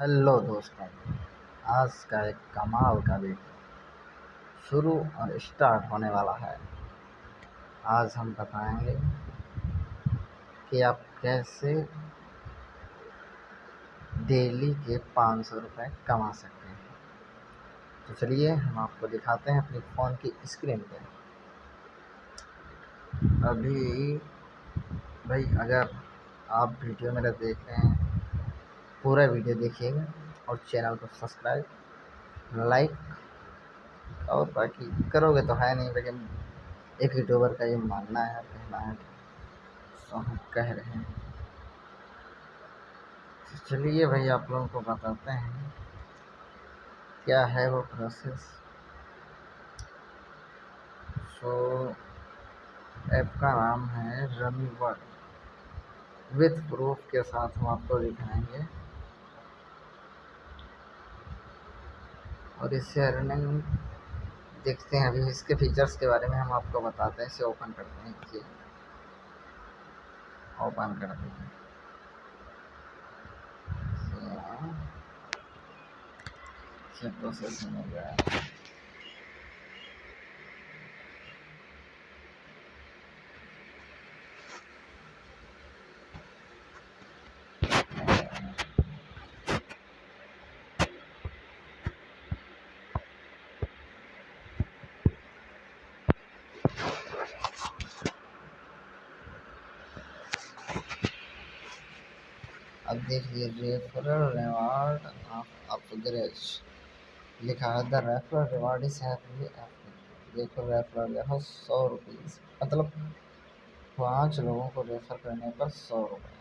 Hello दोस्तों आज का एक कमाल का वीडियो शुरू और स्टार्ट होने वाला है। आज हम बताएँगे कि आप कैसे डेली के पाँच सौ रुपये कमा सकते हैं। तो चलिए हम आपको दिखाते हैं अपनी फ़ोन की स्क्रीन पे। अभी भाई, अगर आप वीडियो मेरा देख रहे हैं पूरा वीडियो देखिएगा और चैनल को सब्सक्राइब, लाइक और बाकी करोगे तो है नहीं, लेकिन एक यूट्यूबर का ये मानना है, कहना है तो हम कह रहे हैं। तो चलिए भाई, आप लोगों को बताते हैं क्या है वो प्रोसेस सो ऐप का नाम है रमी वर्ड विथ प्रूफ के साथ हम आपको दिखाएँगे। और इससे अर्निंग देखते हैं। अभी इसके फीचर्स के बारे में हम आपको बताते हैं। इसे ओपन करते हैं। इसे ओपन करते हैं। प्रोसेसिंग हो गया। अब देखिए रेफरल रिवार्ड लिखा है द रेफरल रिवार्ड इज़ देखो रेफरल देखो सौ मतलब पाँच लोगों को रेफर करने पर सौ रुपये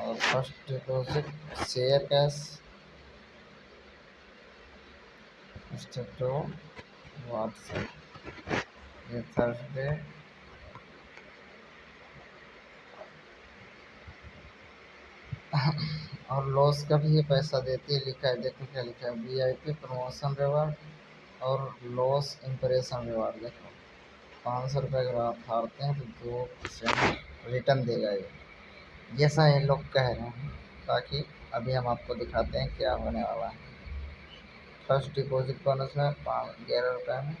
और first deposit share cash step two WhatsApp ये थर्सडे और लॉस का भी ये पैसा देती है, लिखा है, देखो क्या लिखा है V I P promotion reward और लॉस इम्प्रेशन रिवार्ड देखो। पाँच सौ रुपये अगर आप हारते हैं तो दो परसेंट रिटर्न देगा ये। जैसा ये लोग कह रहे हैं, ताकि अभी हम आपको दिखाते हैं क्या होने वाला है। फ़र्स्ट डिपॉजिट बोनस में ग्यारह रुपये में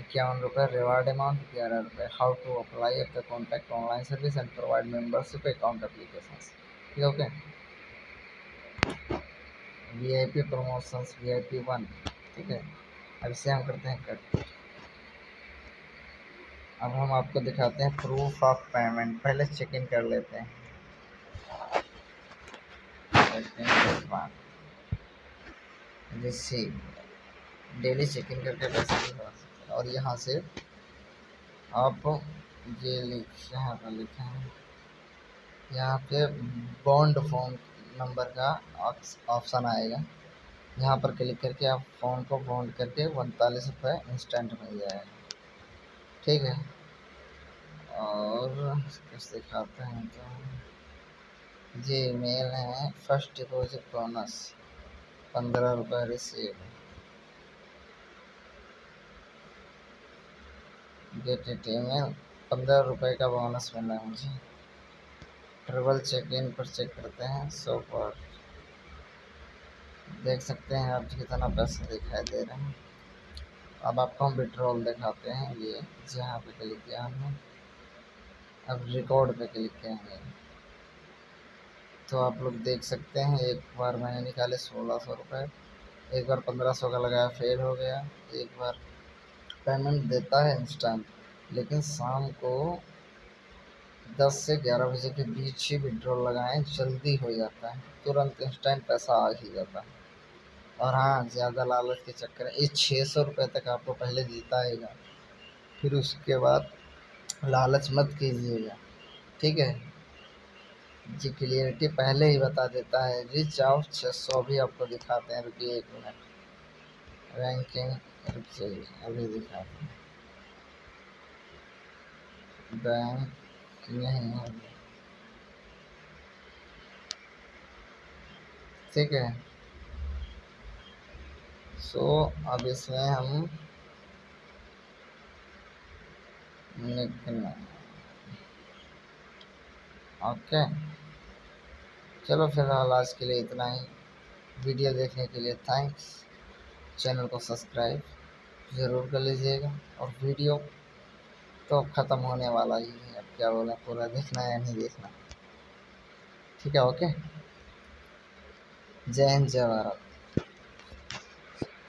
इक्यावन रुपये रिवार्ड अमाउंट ग्यारह रुपये how to apply the contact online service and provide membership account application ठीक है okay V I P promotions V I P one ठीक है? अब इसे हम करते हैं कट अब हम आपको दिखाते हैं प्रूफ ऑफ़ पेमेंट पहले चेक इन कर लेते हैं. डेली चेक इन करके पैसे और यहाँ से आप ये लिख यहाँ पर लिखे। हैं यहाँ पे बॉन्ड फॉर्म नंबर का ऑप्शन आएगा। यहाँ पर क्लिक करके आप फ़ोन को बॉन्ड करके उनतालीस रुपये इंस्टेंट मिल जाएगा। ठीक है? और कुछ दिखाते हैं तो। जी मेल है। फ़र्स्ट डिपॉजिट बोनस पंद्रह रुपये रिसीव गेट टी में पंद्रह रुपये का बोनस मिला मुझे। ट्रेवल चेक इन पर चेक करते हैं सो फॉर देख सकते हैं आप कितना पैसा दिखाई दे रहे हैं। अब आपको हम विड्रॉल दिखाते हैं, ये जहाँ पे क्लिक किया हमने। अब रिकॉर्ड पे क्लिक करेंगे तो आप लोग देख सकते हैं, एक बार मैंने निकाले सोलह सौ रुपये एक बार पंद्रह सौ का लगाया, फेल हो गया। एक बार पेमेंट देता है इंस्टेंट लेकिन शाम को दस से ग्यारह बजे के बीच ही विड्रॉल लगाएँ, जल्दी हो जाता है। तुरंत इंस्टेंट पैसा आ ही जाता है। और हाँ ज़्यादा लालच के चक्कर, ये छः सौ रुपये तक आपको पहले जीताएगा फिर उसके बाद लालच मत कीजिएगा। ठीक है? जी, क्लियरिटी पहले ही बता देता है। रिच आउट छः सौ भी आपको दिखाते हैं रुकिए एक मिनट। रैंकिंग रुकिए अभी दिखाते हैं। बैंक किए हैं हमने ठीक है। सो so, अब इसमें हम लिखना ओके चलो फ़िलहाल आज के लिए इतना ही। वीडियो देखने के लिए थैंक्स चैनल को सब्सक्राइब ज़रूर कर लीजिएगा। और वीडियो तो ख़त्म होने वाला ही है। क्या बोला पूरा देखना या नहीं देखना। ठीक है ओके जय हिंद जय भारत।